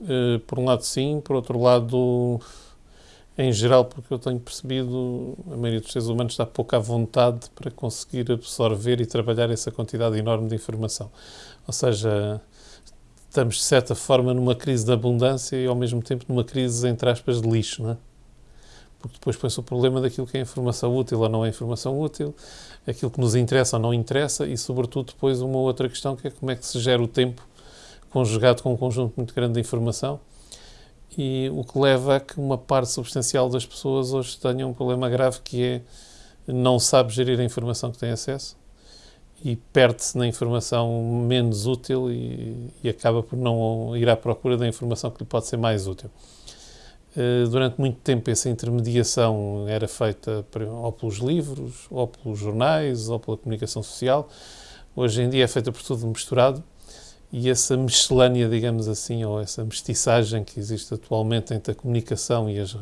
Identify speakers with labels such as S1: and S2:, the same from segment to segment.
S1: Uh, por um lado, sim, por outro lado, em geral, porque eu tenho percebido, a maioria dos seres humanos está pouco à vontade para conseguir absorver e trabalhar essa quantidade enorme de informação. Ou seja, estamos de certa forma numa crise de abundância e ao mesmo tempo numa crise, entre aspas, de lixo, não é? Porque depois põe-se o problema daquilo que é informação útil ou não é informação útil, aquilo que nos interessa ou não interessa e, sobretudo, depois uma outra questão que é como é que se gera o tempo conjugado com um conjunto muito grande de informação e o que leva a que uma parte substancial das pessoas hoje tenha um problema grave que é não sabe gerir a informação que tem acesso e perde-se na informação menos útil e, e, acaba por não ir à procura da informação que lhe pode ser mais útil. Eh, durante muito tempo essa intermediação era feita ou pelos livros, ou pelos jornais, ou pela comunicação social. Hoje em dia é feita por tudo misturado e essa miscelânea, digamos assim, ou essa mestiçagem que existe atualmente entre a comunicação e as,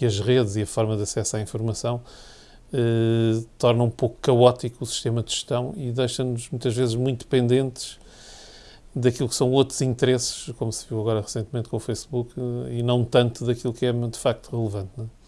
S1: e as redes e a forma de acesso à informação eh, torna um pouco caótico o sistema de gestão e deixa-nos muitas vezes muito dependentes daquilo que são outros interesses, como se viu agora recentemente com o Facebook, eh, e não tanto daquilo que é de facto relevante. Não é?